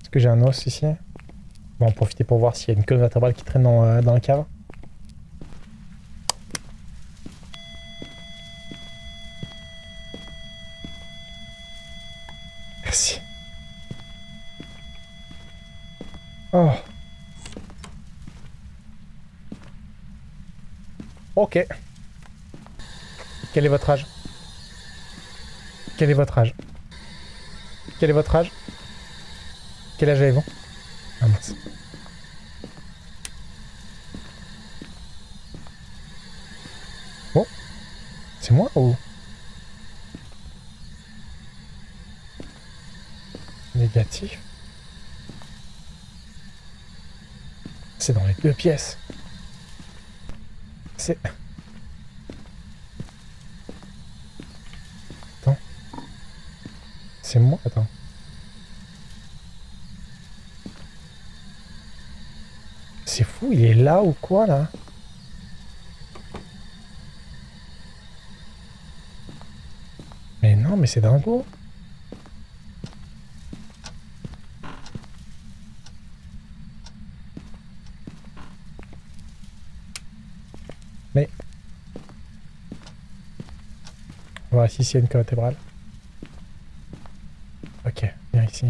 Est-ce que j'ai un os ici? On va en profiter pour voir s'il y a une queue vertébrale qui traîne dans, euh, dans la cave. Merci. Oh. Ok. Quel est votre âge? Quel est votre âge? Quel est votre âge? Quel âge avez-vous? Ah mince. Bon. C'est moi ou... Négatif. C'est dans les deux pièces. C'est... Attends. C'est moi Attends. C'est fou, il est là ou quoi, là? Mais non, mais c'est dingo. Mais... On voir ici s'il y a une vertébrale. Ok, viens ici.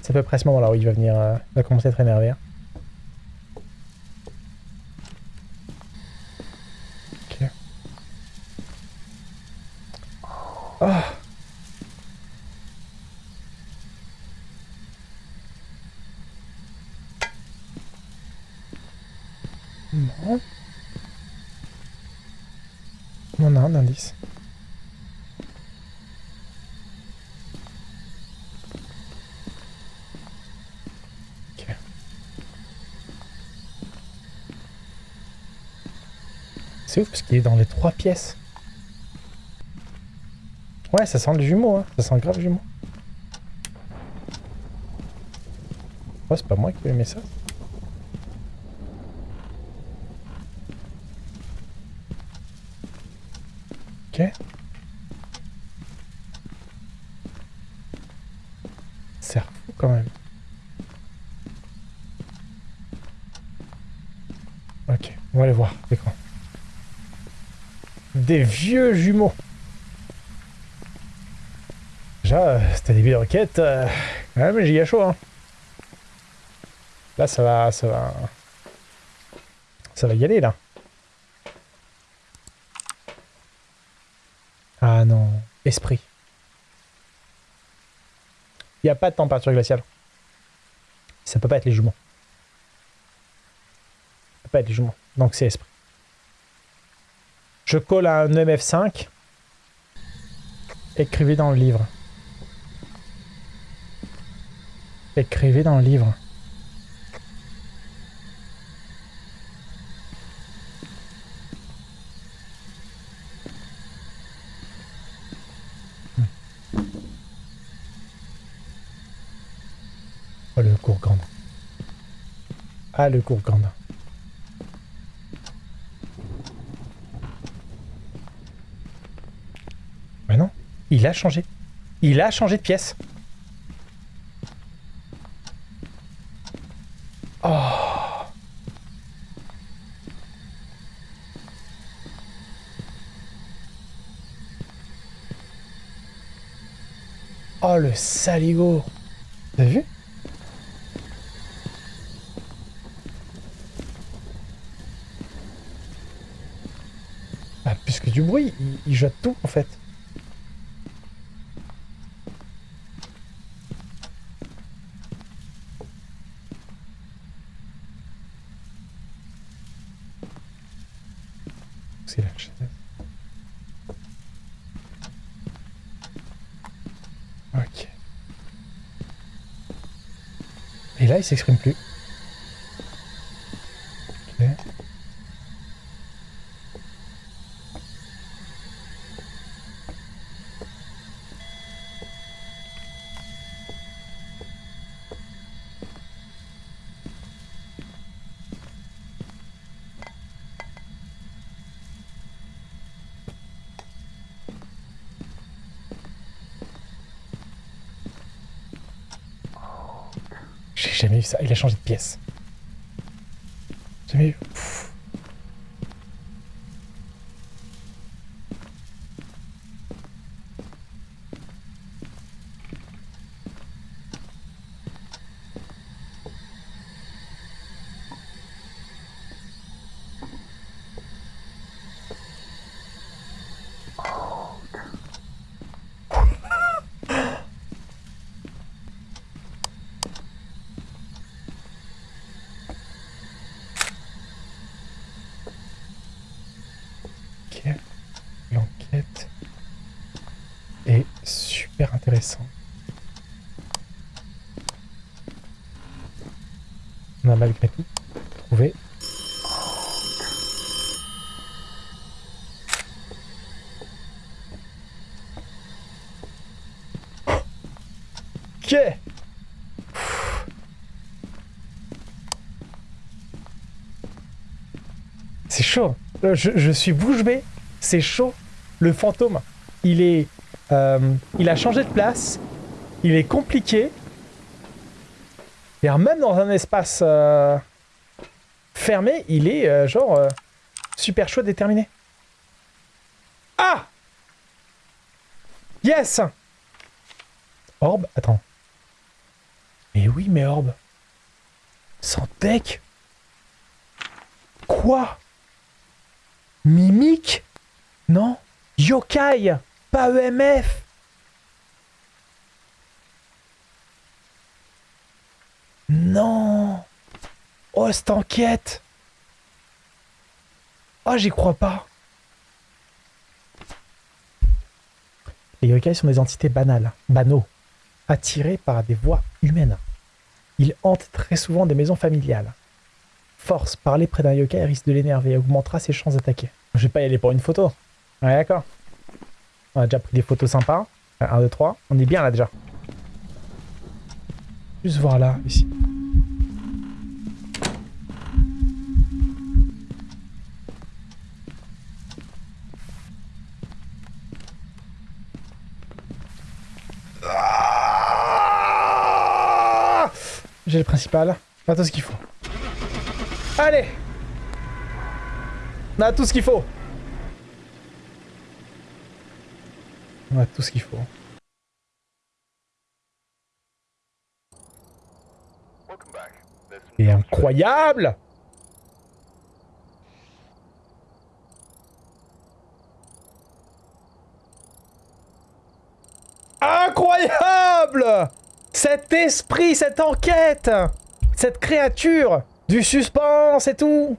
C'est à peu près ce moment-là où il va venir... euh, va commencer à être énervé. hein. Ok. Ah Non. On a un indice. Ok. C'est ouf parce qu'il est dans les trois pièces. Ouais, ça sent le jumeau, hein. Ça sent grave jumeau. Oh, c'est pas moi qui ai aimé ça. Ok. C'est fou quand même. Ok, on va aller voir l'écran. Des vieux jumeaux. Déjà, c'était début de requête. Euh... Ouais, mais j'ai chaud, hein. Là, ça va, ça va... Ça va y aller, là. Ah non, esprit. Il n'y a pas de température glaciale. Ça peut pas être les jumeaux. Pas être les jumeaux. Donc c'est esprit. Je colle un MF5. Écrivez dans le livre. Écrivez dans le livre. Oh, le Gourgand. Ah, le Gourgand. Mais non, il a changé. Il a changé de pièce. Oh. Oh, le saligo. T'as vu? Bah, plus que du bruit, il, il jette tout en fait. Ok. Et là, il s'exprime plus. Jamais vu ça. Il a changé de pièce. J'ai jamais vu. Ok. L'enquête est super intéressante. On a malgré tout trouvé. Ok. C'est chaud. Euh, Je, suis bouche bée. C'est chaud. Le fantôme, il est, euh, il a changé de place. Il est compliqué. Et même dans un espace euh, fermé, il est genre super chaud déterminé. Ah Yes Orbe Attends. Mais oui, mais Orbe. Sans deck? Quoi? Mimique Non. Yokai? Pas EMF Non. Oh, cette enquête. Oh, j'y crois pas. Les yokai sont des entités banales, banaux, attirés par des voix humaines. Ils hantent très souvent des maisons familiales. Force, parler près d'un yokai risque de l'énerver et augmentera ses chances d'attaquer. Je vais pas y aller pour une photo. Ouais, d'accord. On a déjà pris des photos sympas. 1, 2, 3. On est bien là déjà. Juste voir là, ici. Ah J'ai le principal. A tout ce qu'il faut. Allez On a tout ce qu'il faut. On a tout ce qu'il faut. C'est incroyable Incroyable Cet esprit, cette enquête Cette créature Du suspense et tout